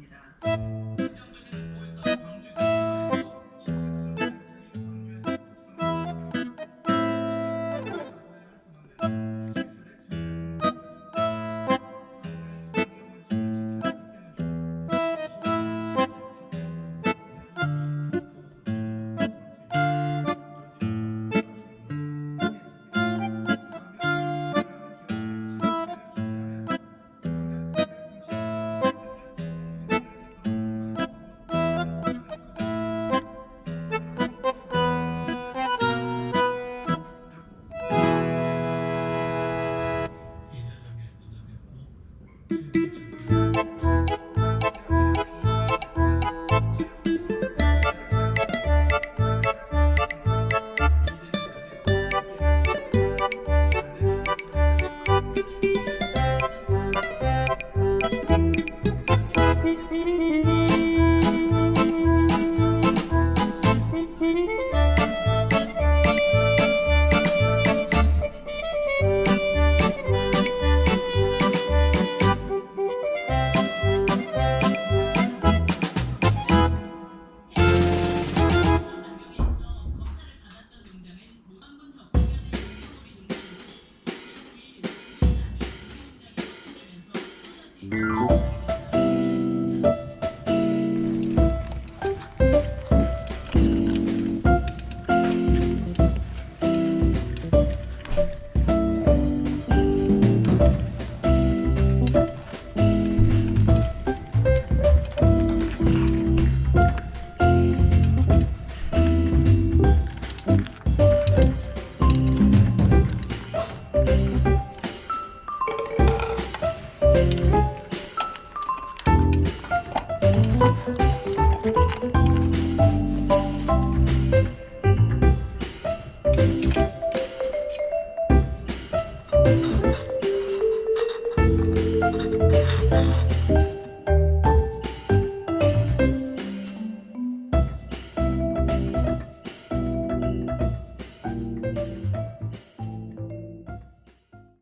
있습니다. Thank